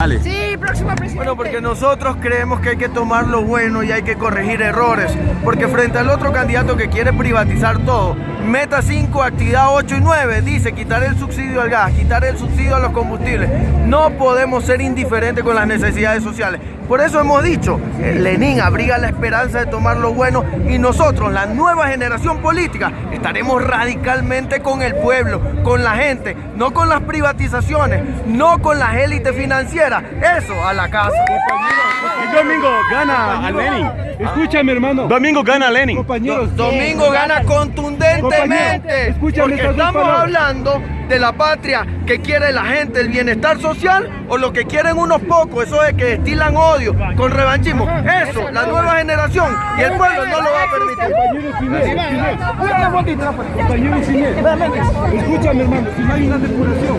Dale. Sí, próximo presidente. Bueno, porque nosotros creemos que hay que tomar lo bueno y hay que corregir errores. Porque frente al otro candidato que quiere privatizar todo, meta 5, actividad 8 y 9, dice quitar el subsidio al gas, quitar el subsidio a los combustibles. No podemos ser indiferentes con las necesidades sociales. Por eso hemos dicho, eh, Lenin abriga la esperanza de tomar lo bueno y nosotros, la nueva generación política, estaremos radicalmente con el pueblo, con la gente, no con las privatizaciones, no con las élites financieras. Eso a la casa. El domingo gana a Lenin. Escúchame, hermano. Domingo gana Lenin. Compañeros. Domingo gana contundentemente. Escúchame porque estamos palabras. hablando de la patria que quiere la gente, el bienestar social, o lo que quieren unos pocos, eso es que destilan odio con revanchismo. Eso, la nueva generación y el pueblo no lo va a permitir. Compañero. Escúchame, hermano. Si no hay una depuración,